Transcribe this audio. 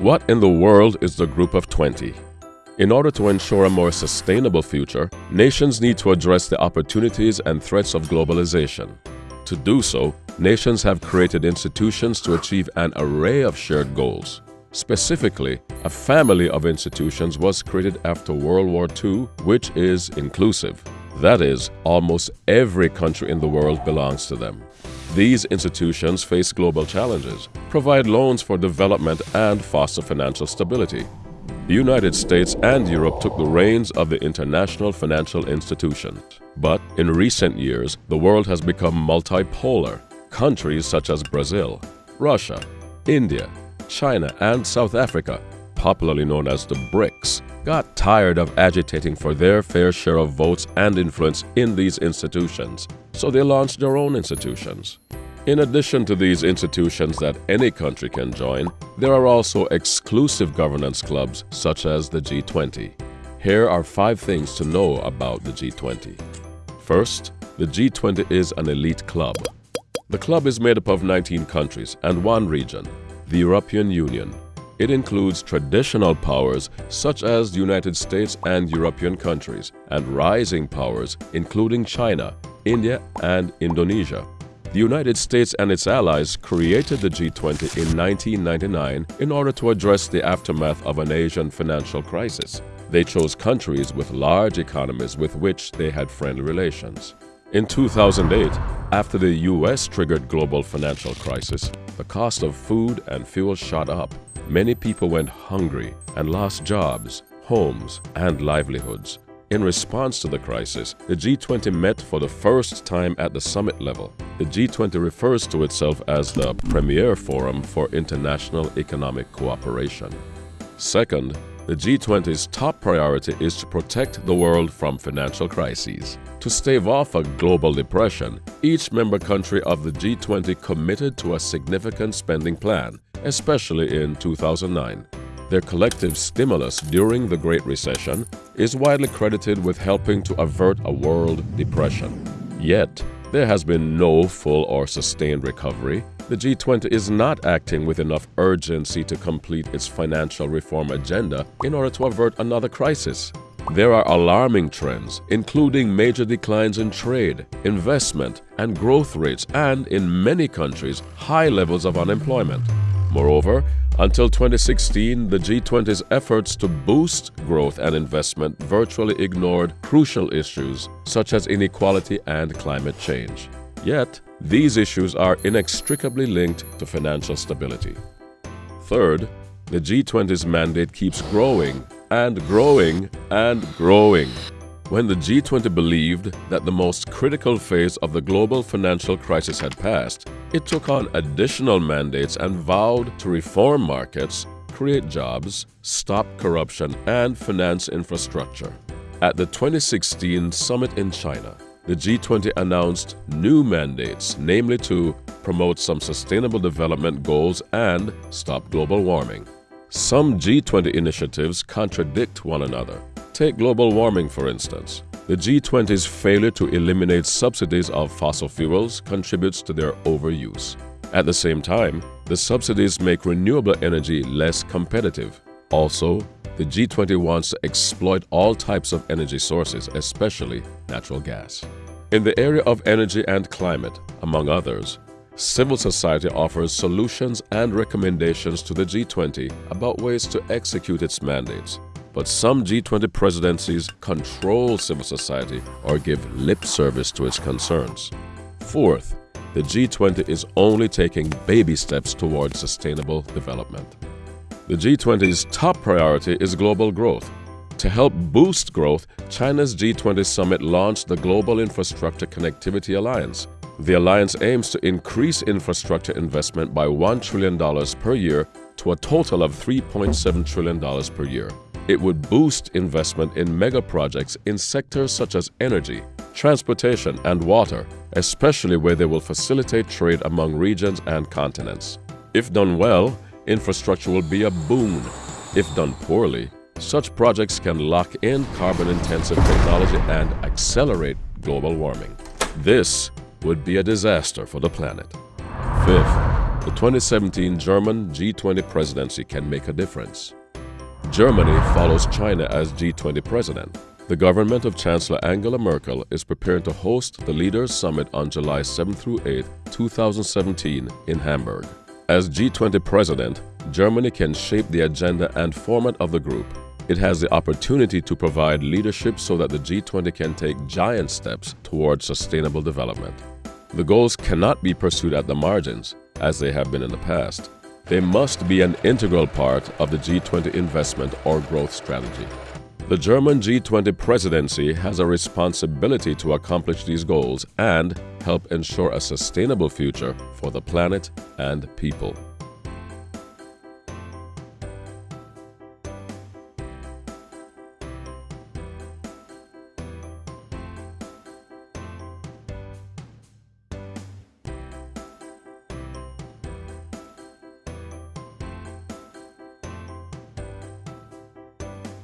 What in the world is the Group of 20? In order to ensure a more sustainable future, nations need to address the opportunities and threats of globalization. To do so, nations have created institutions to achieve an array of shared goals. Specifically, a family of institutions was created after World War II which is inclusive. That is, almost every country in the world belongs to them. These institutions face global challenges, provide loans for development and foster financial stability. The United States and Europe took the reins of the international financial institutions. But in recent years, the world has become multipolar. Countries such as Brazil, Russia, India, China, and South Africa, popularly known as the BRICS, got tired of agitating for their fair share of votes and influence in these institutions so they launched their own institutions. In addition to these institutions that any country can join, there are also exclusive governance clubs such as the G20. Here are five things to know about the G20. First, the G20 is an elite club. The club is made up of 19 countries and one region, the European Union. It includes traditional powers such as the United States and European countries and rising powers including China, India, and Indonesia. The United States and its allies created the G20 in 1999 in order to address the aftermath of an Asian financial crisis. They chose countries with large economies with which they had friendly relations. In 2008, after the U.S. triggered global financial crisis, the cost of food and fuel shot up. Many people went hungry and lost jobs, homes, and livelihoods. In response to the crisis, the G20 met for the first time at the summit level. The G20 refers to itself as the premier forum for international economic cooperation. Second, the G20's top priority is to protect the world from financial crises. To stave off a global depression, each member country of the G20 committed to a significant spending plan, especially in 2009. Their collective stimulus during the Great Recession is widely credited with helping to avert a world depression. Yet, there has been no full or sustained recovery. The G20 is not acting with enough urgency to complete its financial reform agenda in order to avert another crisis. There are alarming trends, including major declines in trade, investment, and growth rates, and in many countries, high levels of unemployment. Moreover, until 2016, the G20's efforts to boost growth and investment virtually ignored crucial issues such as inequality and climate change. Yet, these issues are inextricably linked to financial stability. Third, the G20's mandate keeps growing and growing and growing. When the G20 believed that the most critical phase of the global financial crisis had passed, it took on additional mandates and vowed to reform markets, create jobs, stop corruption, and finance infrastructure. At the 2016 summit in China, the G20 announced new mandates, namely to promote some sustainable development goals and stop global warming. Some G20 initiatives contradict one another. Take global warming, for instance. The G20's failure to eliminate subsidies of fossil fuels contributes to their overuse. At the same time, the subsidies make renewable energy less competitive. Also, the G20 wants to exploit all types of energy sources, especially natural gas. In the area of energy and climate, among others, civil society offers solutions and recommendations to the G20 about ways to execute its mandates. But some G20 presidencies control civil society or give lip service to its concerns. Fourth, the G20 is only taking baby steps towards sustainable development. The G20's top priority is global growth. To help boost growth, China's G20 summit launched the Global Infrastructure Connectivity Alliance. The alliance aims to increase infrastructure investment by $1 trillion per year to a total of $3.7 trillion per year. It would boost investment in mega projects in sectors such as energy, transportation, and water, especially where they will facilitate trade among regions and continents. If done well, infrastructure will be a boon. If done poorly, such projects can lock in carbon-intensive technology and accelerate global warming. This would be a disaster for the planet. Fifth, the 2017 German G20 presidency can make a difference. Germany follows China as G20 president. The government of Chancellor Angela Merkel is preparing to host the Leaders Summit on July 7 through 8, 2017 in Hamburg. As G20 president, Germany can shape the agenda and format of the group. It has the opportunity to provide leadership so that the G20 can take giant steps towards sustainable development. The goals cannot be pursued at the margins, as they have been in the past. They must be an integral part of the G20 investment or growth strategy. The German G20 presidency has a responsibility to accomplish these goals and help ensure a sustainable future for the planet and people.